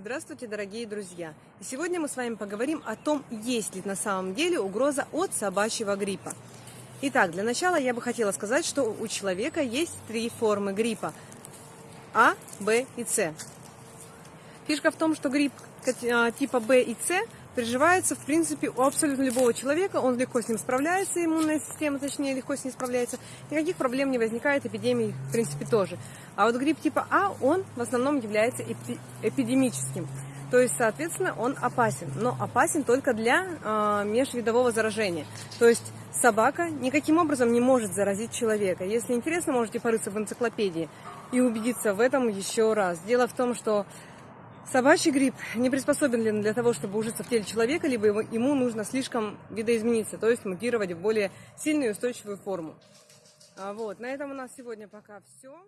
Здравствуйте, дорогие друзья! Сегодня мы с вами поговорим о том, есть ли на самом деле угроза от собачьего гриппа. Итак, для начала я бы хотела сказать, что у человека есть три формы гриппа – А, Б и С. Фишка в том, что грипп а, типа Б и С приживается, в принципе, у абсолютно любого человека, он легко с ним справляется, иммунная система, точнее, легко с ним справляется, никаких проблем не возникает, эпидемии, в принципе, тоже. А вот грипп типа А, он в основном является эпи эпидемическим, то есть, соответственно, он опасен, но опасен только для э, межвидового заражения, то есть собака никаким образом не может заразить человека. Если интересно, можете порыться в энциклопедии и убедиться в этом еще раз. Дело в том, что Собачий грипп не приспособлен для того, чтобы ужиться в теле человека, либо ему нужно слишком видоизмениться, то есть мутировать в более сильную и устойчивую форму. А вот, на этом у нас сегодня пока все.